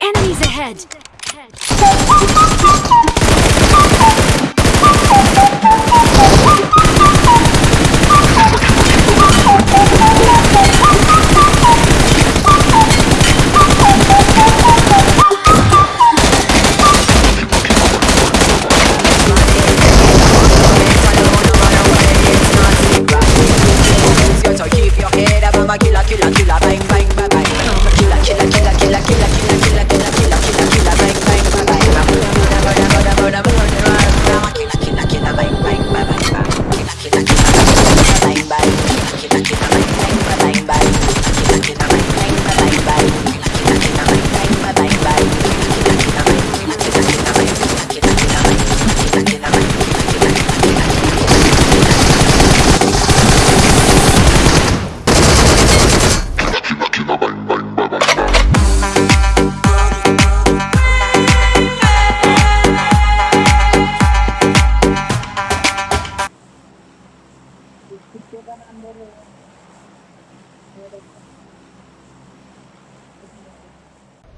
Enemies ahead!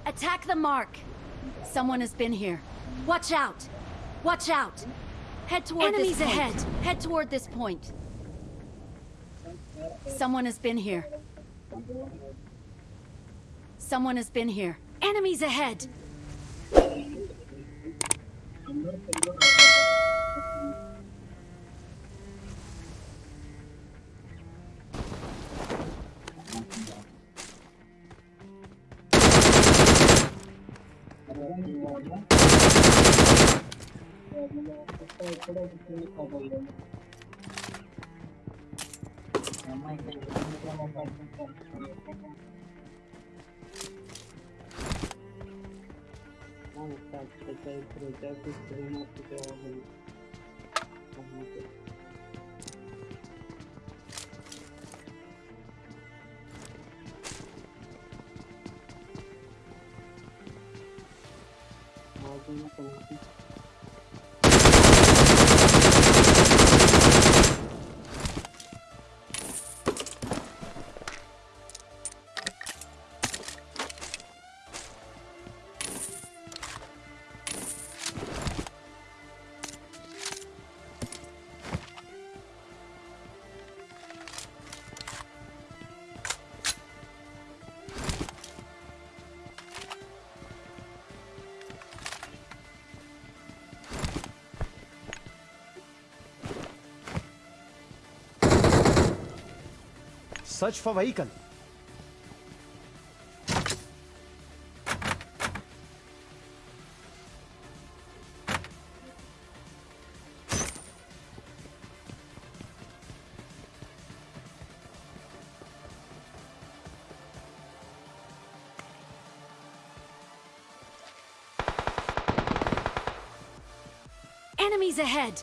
Attack the mark! Someone has been here. Watch out! Watch out! Head toward Enemies this point. ahead. Head toward this point. Someone has been here. Someone has been here. Enemies ahead! Olha, tá, você tá aí, projeto, você não vai ficar Search for vehicle. Enemies ahead!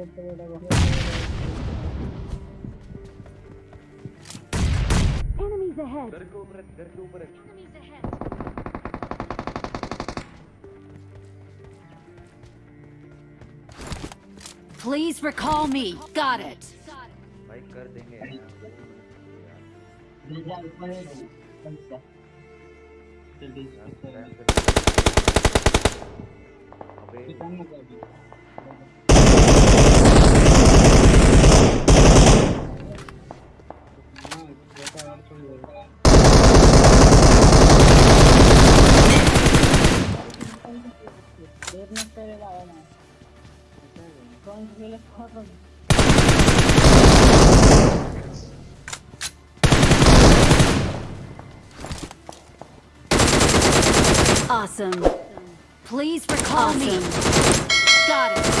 Enemies ahead. Enemies ahead. Please recall me. Got it. Awesome. Please recall awesome. me. Got it.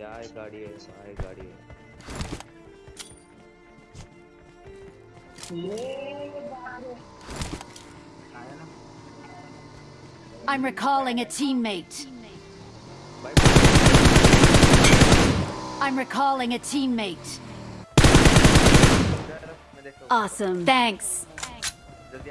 यार यहाँ एक गाड़ी है वहाँ एक गाड़ी है I'm recalling a teammate. भाई I'm recalling a teammate. मैं देखता हूँ Awesome. Thanks. जल्दी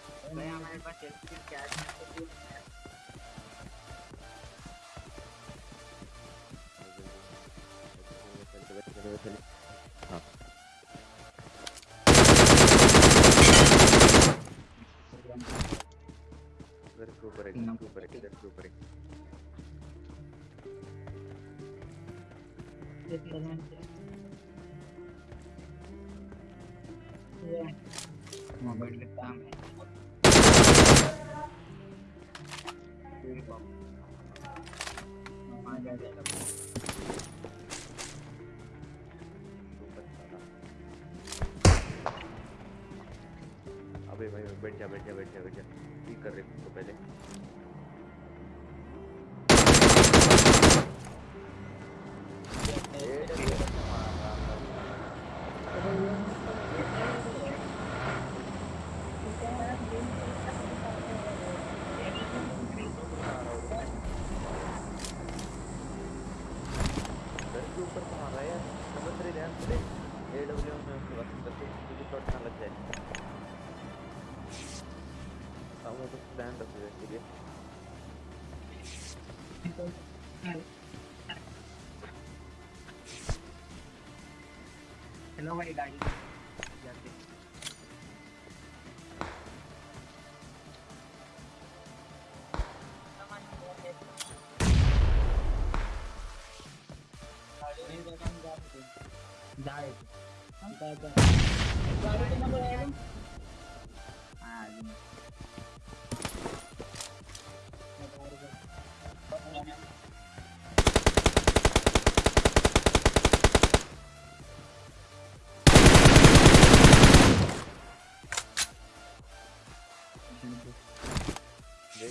हाँ इधर के ऊपर है इधर के ऊपर है इधर के ऊपर है। मोबाइल में काम है। जाएगा अबे भाई, बैठ जा बैठ जा बैठ जा बैठ जा। ठीक कर रहे तो पहले। Hello. Hello, my guys.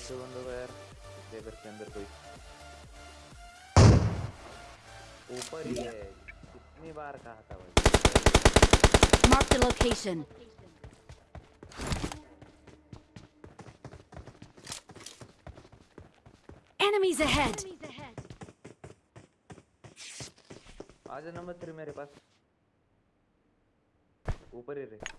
देखो बंदों को यार लेबर के अंदर कोई ऊपर ही है कितनी बार कहा था भाई Marked a location. Enemies ahead! आज नंबर थ्री मेरे पास. ऊपर ही रहे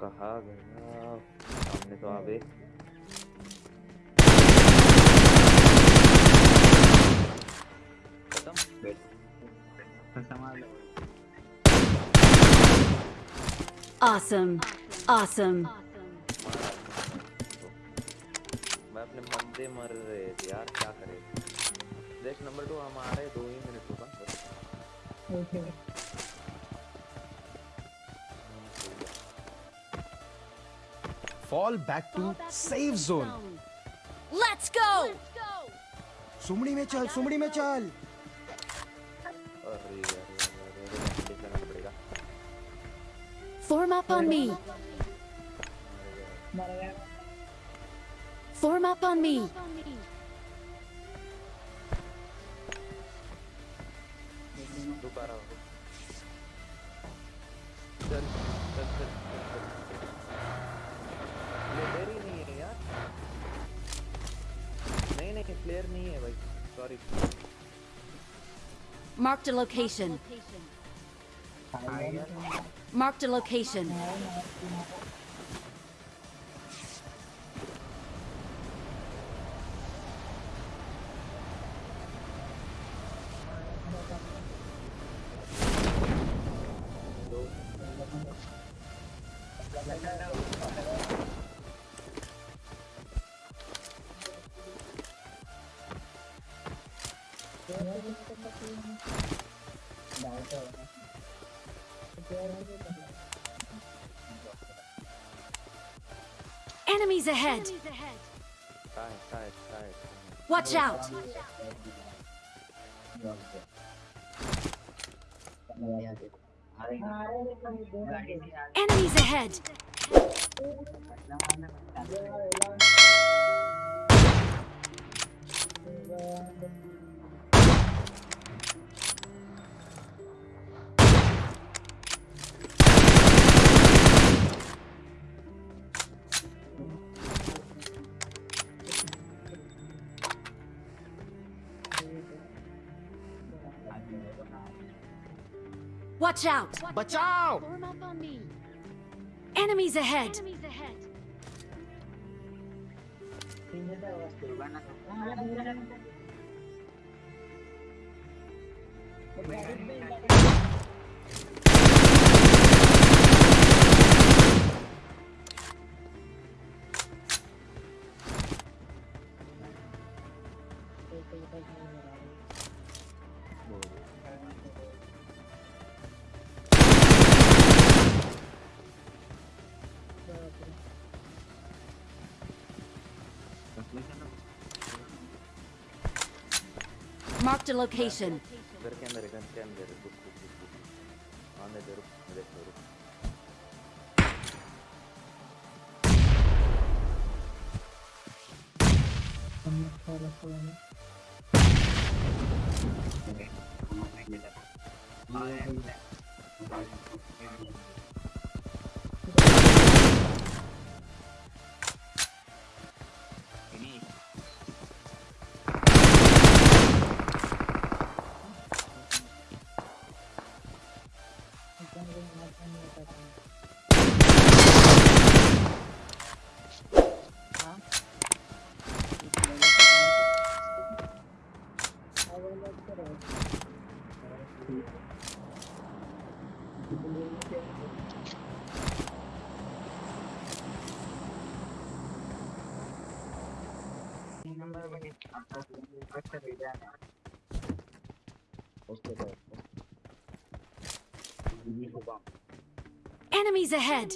कहा गया सामने तो आवे खत्म। Awesome. Awesome. मैं अपने बंदे मर रहे थे यार क्या करे? देख नंबर टू हम आ रहे दो ही minute रुका बस Fall back to safe zone. Let's go! सुमड़ी में चल सुमड़ी में चल अरे यार यार, यार, यार, यार, जाना पड़ेगा Form up on me. Form up on me. रुका रहा हूँ चल चल चल चल चल प्लेयर ही नहीं है यार नहीं नहीं प्लेयर नहीं है भाई sorry Marked a location. Marked a location. Enemies ahead! कहाँ Enemies ahead! Watch out! Enemies ahead! Watch out! Watch, out! Form up on me. Enemies ahead! Enemies ahead. Marked a location. Gun, gun, gun, gun, book, book, book. On the roof, on the roof. I'm not far away. I am. Number बने आपको अच्छा भेजा है उसके बाद। Enemies ahead!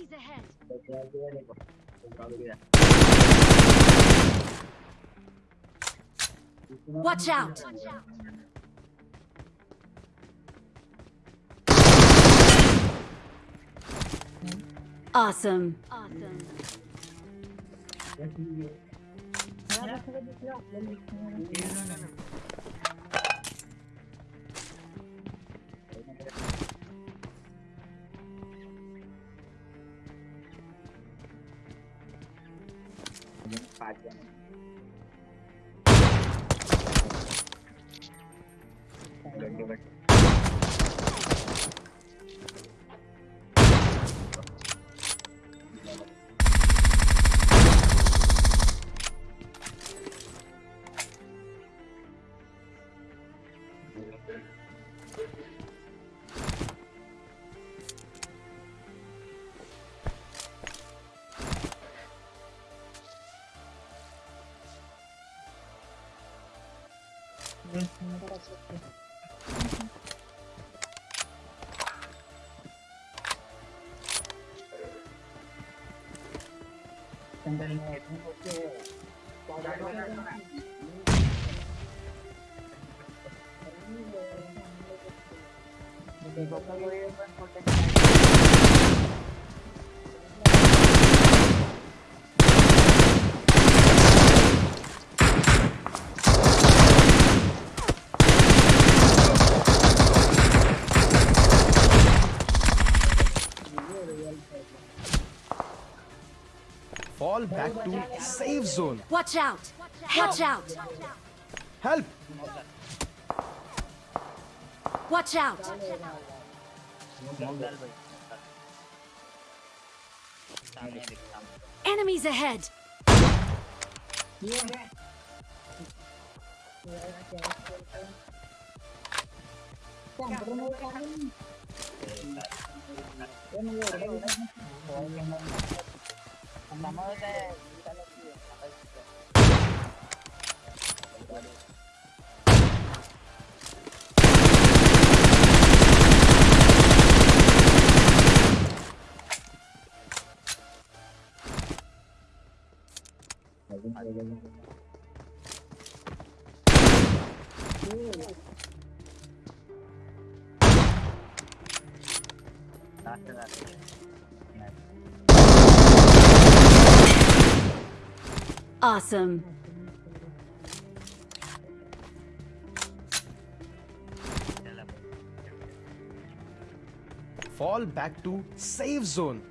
Watch out! Awesome. Awesome. God damn it. internet, no sé. Cuando Fall back to safe zone. Watch out! Watch out! Help! Watch out! Enemies ahead! Not to that. Awesome. Fall back to safe zone.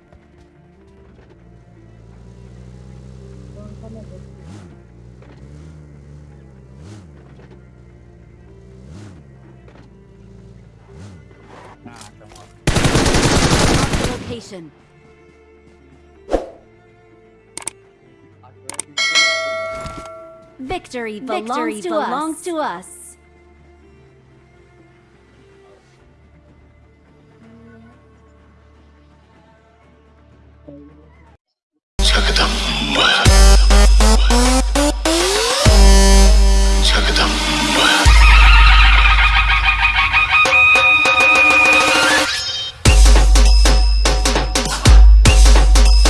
Location. Victory belongs, Victory to, belongs us. to us.